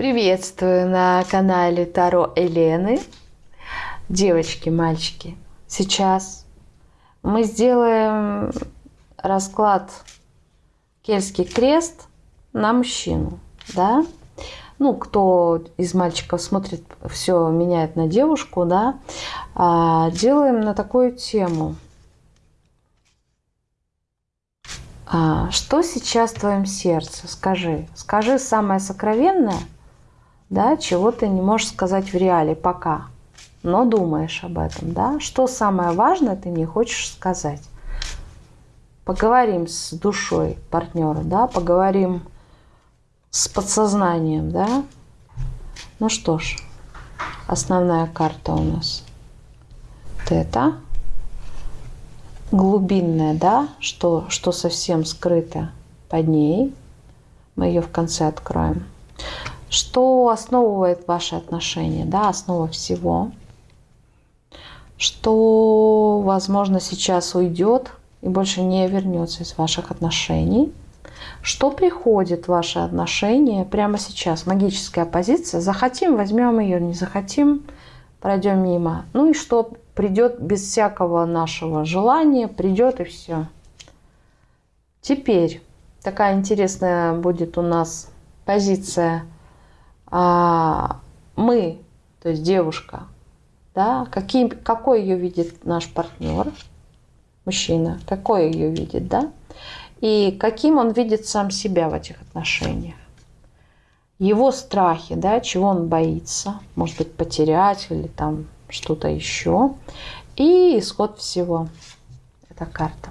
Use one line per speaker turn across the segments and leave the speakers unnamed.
Приветствую на канале Таро Елены. Девочки, мальчики, сейчас мы сделаем расклад Кельтский крест на мужчину. Да? Ну, кто из мальчиков смотрит, все меняет на девушку, да, а, делаем на такую тему. А, что сейчас в твоем сердце? Скажи. Скажи самое сокровенное – да, чего ты не можешь сказать в реале пока, но думаешь об этом, да, что самое важное ты не хочешь сказать. Поговорим с душой партнера, да, поговорим с подсознанием, да. Ну что ж, основная карта у нас это. Глубинная, да, что, что совсем скрыто под ней. Мы ее в конце откроем. Что основывает ваши отношения, да, основа всего. Что, возможно, сейчас уйдет и больше не вернется из ваших отношений. Что приходит в ваши отношения прямо сейчас? Магическая позиция. Захотим, возьмем ее, не захотим, пройдем мимо. Ну и что придет без всякого нашего желания, придет и все. Теперь такая интересная будет у нас позиция – мы, то есть девушка, да, каким, какой ее видит наш партнер, мужчина, какой ее видит, да, и каким он видит сам себя в этих отношениях. Его страхи, да, чего он боится, может быть, потерять или там что-то еще. И исход всего. Это карта.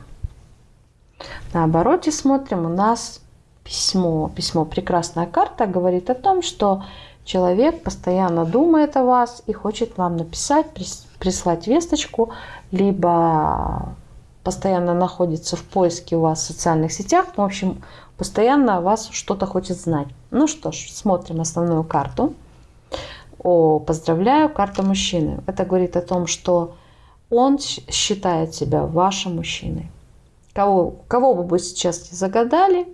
На обороте смотрим, у нас письмо. Письмо «Прекрасная карта» говорит о том, что человек постоянно думает о вас и хочет вам написать, прислать весточку, либо постоянно находится в поиске у вас в социальных сетях. В общем, постоянно о вас что-то хочет знать. Ну что ж, смотрим основную карту. О, поздравляю, карта мужчины. Это говорит о том, что он считает себя вашим мужчиной. Кого, кого бы вы сейчас не загадали,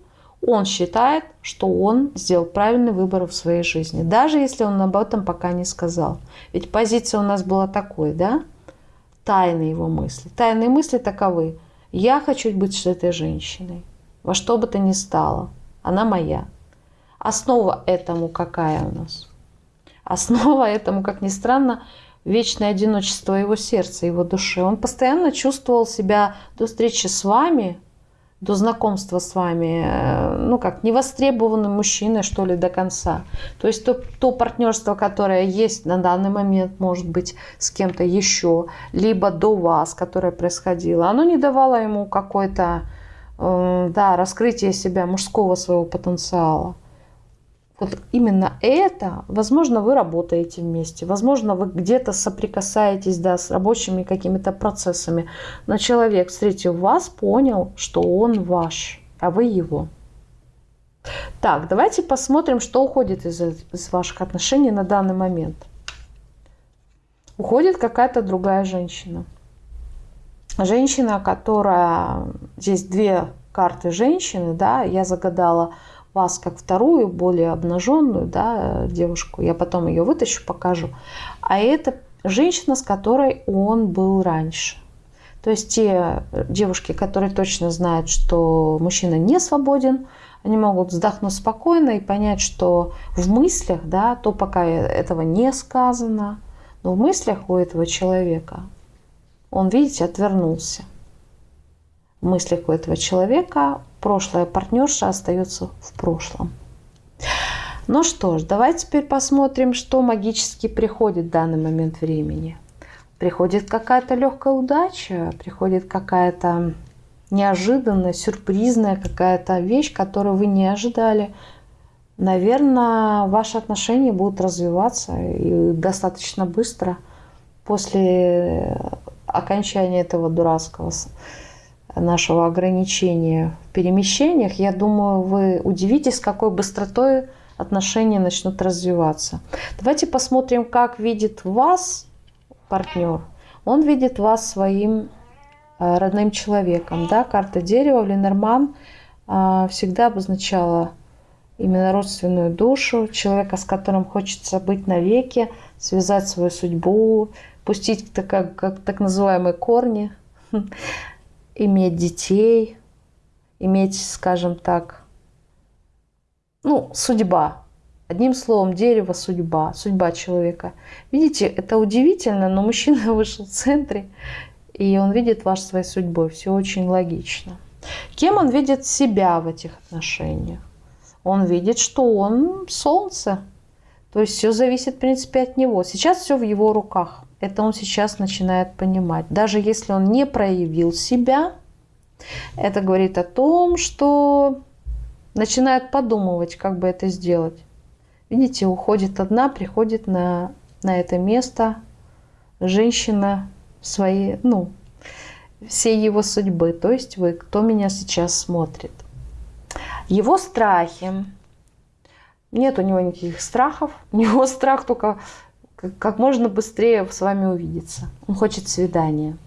он считает, что он сделал правильный выбор в своей жизни, даже если он об этом пока не сказал. Ведь позиция у нас была такой, да? Тайные его мысли. Тайные мысли таковы. Я хочу быть с этой женщиной. Во что бы то ни стало. Она моя. Основа этому какая у нас? Основа этому, как ни странно, вечное одиночество его сердца, его души. Он постоянно чувствовал себя до встречи с вами до знакомства с вами, э, ну как, невостребованным мужчиной, что ли, до конца. То есть то, то партнерство, которое есть на данный момент, может быть, с кем-то еще, либо до вас, которое происходило, оно не давало ему какой-то, э, да, раскрытие себя, мужского своего потенциала. Вот именно это, возможно, вы работаете вместе, возможно, вы где-то соприкасаетесь да, с рабочими какими-то процессами, но человек, встретив вас, понял, что он ваш, а вы его. Так, давайте посмотрим, что уходит из, из ваших отношений на данный момент. Уходит какая-то другая женщина. Женщина, которая... Здесь две карты женщины, да, я загадала вас как вторую, более обнаженную да, девушку. Я потом ее вытащу, покажу. А это женщина, с которой он был раньше. То есть те девушки, которые точно знают, что мужчина не свободен, они могут вздохнуть спокойно и понять, что в мыслях, да, то пока этого не сказано, но в мыслях у этого человека он, видите, отвернулся. Мыслях у этого человека прошлая партнерша остается в прошлом. Ну что ж, давайте теперь посмотрим, что магически приходит в данный момент времени. Приходит какая-то легкая удача, приходит какая-то неожиданная, сюрпризная какая-то вещь, которую вы не ожидали. Наверное, ваши отношения будут развиваться и достаточно быстро после окончания этого дурацкого нашего ограничения в перемещениях, я думаю, вы удивитесь, какой быстротой отношения начнут развиваться. Давайте посмотрим, как видит вас партнер. Он видит вас своим э, родным человеком. Да? Карта дерева в Ленорман э, всегда обозначала именно родственную душу, человека, с которым хочется быть навеки, связать свою судьбу, пустить так, как так называемые корни, иметь детей, иметь, скажем так, ну, судьба. Одним словом, дерево – судьба, судьба человека. Видите, это удивительно, но мужчина вышел в центре, и он видит вас своей судьбой. Все очень логично. Кем он видит себя в этих отношениях? Он видит, что он солнце. То есть все зависит, в принципе, от него. Сейчас все в его руках. Это он сейчас начинает понимать. Даже если он не проявил себя, это говорит о том, что начинает подумывать, как бы это сделать. Видите, уходит одна, приходит на, на это место женщина своей, ну, всей его судьбы. То есть вы, кто меня сейчас смотрит. Его страхи. Нет у него никаких страхов. У него страх только как можно быстрее с вами увидеться. Он хочет свидания.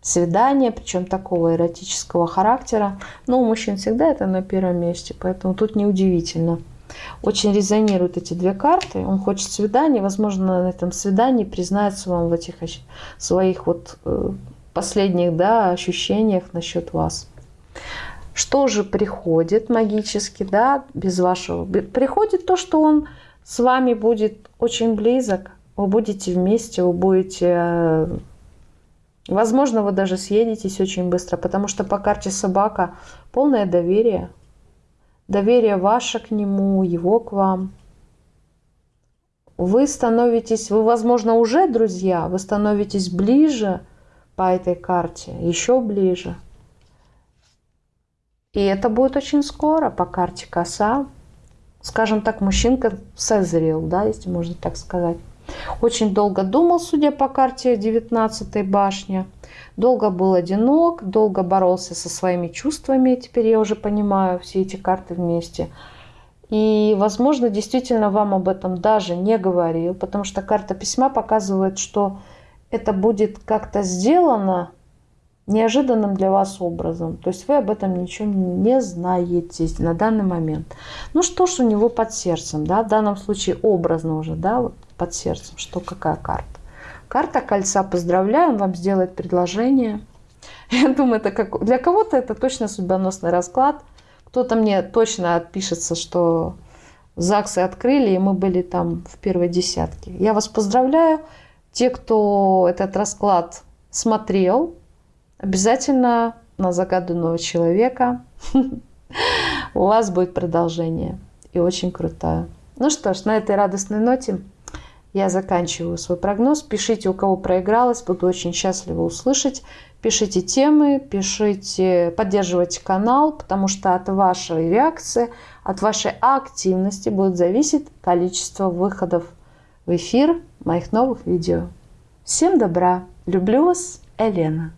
Свидание, причем такого эротического характера. Но у мужчин всегда это на первом месте, поэтому тут неудивительно. Очень резонируют эти две карты. Он хочет свидания, возможно, на этом свидании признается вам в этих своих вот э, последних да, ощущениях насчет вас. Что же приходит магически, да, без вашего? Приходит то, что он с вами будет очень близок, вы будете вместе, вы будете... Э, возможно, вы даже съедетесь очень быстро, потому что по карте собака полное доверие. Доверие ваше к нему, его к вам. Вы становитесь, вы, возможно, уже друзья, вы становитесь ближе по этой карте, еще ближе. И это будет очень скоро по карте коса. Скажем так, мужчинка созрел, да, если можно так сказать. Очень долго думал, судя по карте 19 башня. Долго был одинок, долго боролся со своими чувствами. Теперь я уже понимаю все эти карты вместе. И, возможно, действительно вам об этом даже не говорил, потому что карта письма показывает, что это будет как-то сделано неожиданным для вас образом. То есть вы об этом ничего не знаете на данный момент. Ну что ж у него под сердцем, да, в данном случае образно уже, да, вот под сердцем, что какая карта. Карта кольца, поздравляю, он вам сделает предложение. Я думаю, это как для кого-то это точно судьбоносный расклад. Кто-то мне точно отпишется, что ЗАГСы открыли, и мы были там в первой десятке. Я вас поздравляю. Те, кто этот расклад смотрел, обязательно на загаданного человека у вас будет продолжение. И очень крутое. Ну что ж, на этой радостной ноте я заканчиваю свой прогноз. Пишите, у кого проигралось. Буду очень счастлива услышать. Пишите темы, пишите, поддерживайте канал, потому что от вашей реакции, от вашей активности будет зависеть количество выходов в эфир моих новых видео. Всем добра! Люблю вас, Елена.